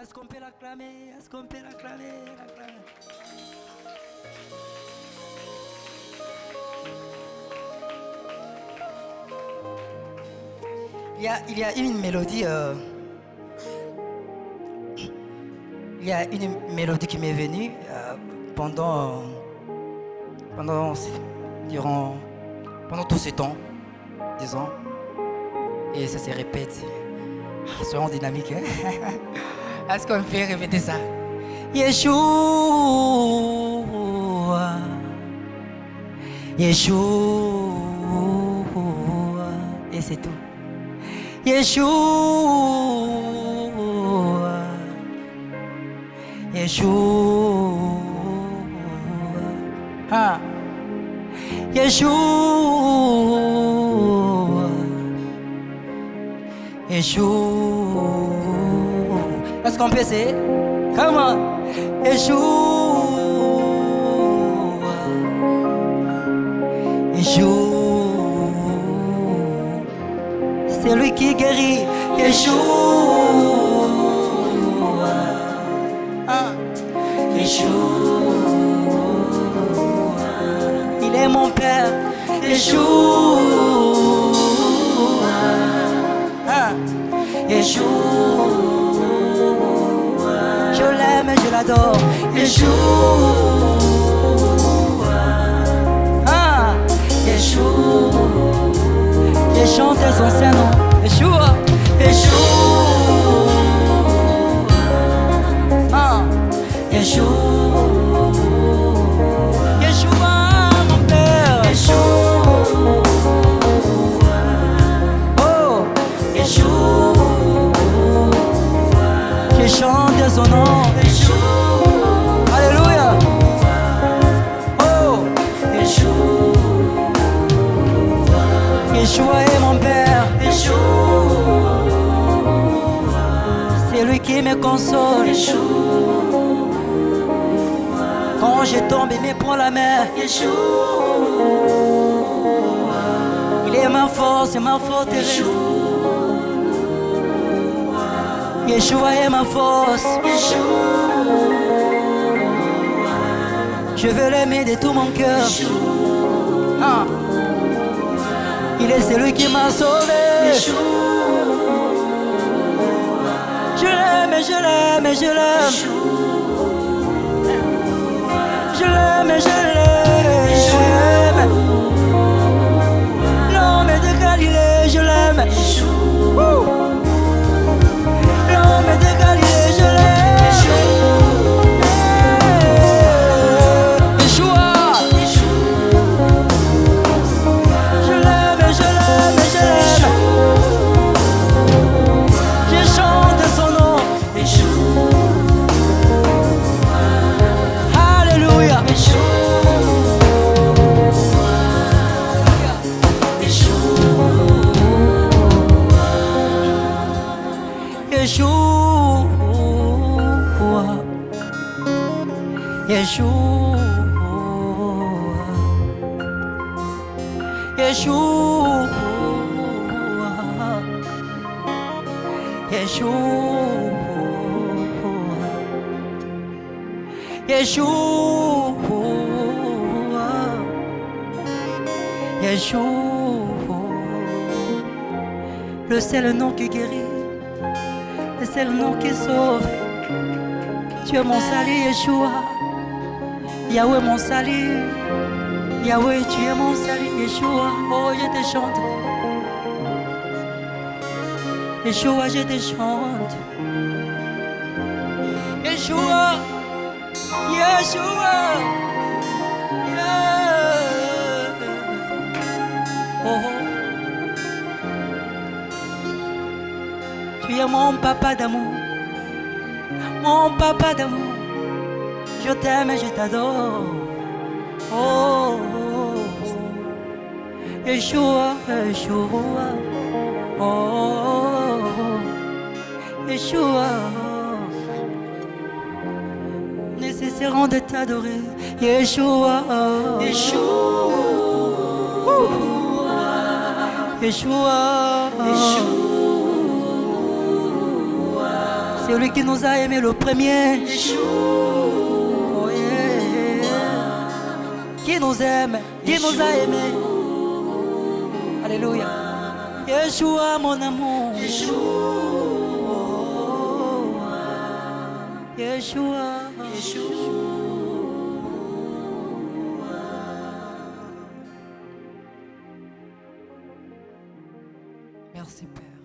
Est-ce qu'on peut l'acclamer Est-ce qu'on peut l'acclamer il y, a, il y a une mélodie. euh, il y a une mélodie qui m'est venue euh, pendant. pendant. durant. pendant tout ce temps, disons. Et ça se répète. Ah, Soyons dynamiques. hein. Est-ce qu'on peut répéter ça Yeshua. Yeshua. Et c'est tout. Yeshua. Yeshua. Ah. Yeshua. Yeshua. Est-ce qu'on peut essayer Comment Yeshua. Yeshua. C'est lui qui guérit. Yeshua. Ah. Yeshua. Il est mon Père. Yeshua. Ah. Yeshua. Je l'aime, je l'adore. Yeshua. Ah. Yeshua. Je chante son Saint-Nom. Yeshua. Yeshua. Ah. Yeshua, C'est lui qui me console. Quand je tombe, il me prend la main. Il est ma force ma forteresse. Yeshua est ma force. Je veux l'aimer de tout mon cœur. Ah. Il est celui qui m'a sauvé. Je l'aime, je l'aime, je l'aime. Je l'aime, je l'aime. Yeshua. Yeshua. Yeshua. Yeshua. Yeshua. Yeshua. Le seul nom qui guérit, le seul nom qui sauve. Tu es mon salut, Yeshua. Yahweh, mon salut. Yahweh, tu es mon salut, Yeshua. Oh, je te chante. Yeshua, je te chante. Yeshua. Yeshua. Mon papa d'amour. Mon papa d'amour. Je t'aime et je t'adore. Oh, oh, oh. Yeshua, Yeshua. Oh, oh, oh. Yeshua. Nous cesserons de t'adorer. Yeshua. Yeshua. Yeshua. Celui qui nous a aimés le premier. Oh. Qui nous aime, qui nous a aimés. Alléluia. Yeshua, mon amour. Yeshua. Merci Père.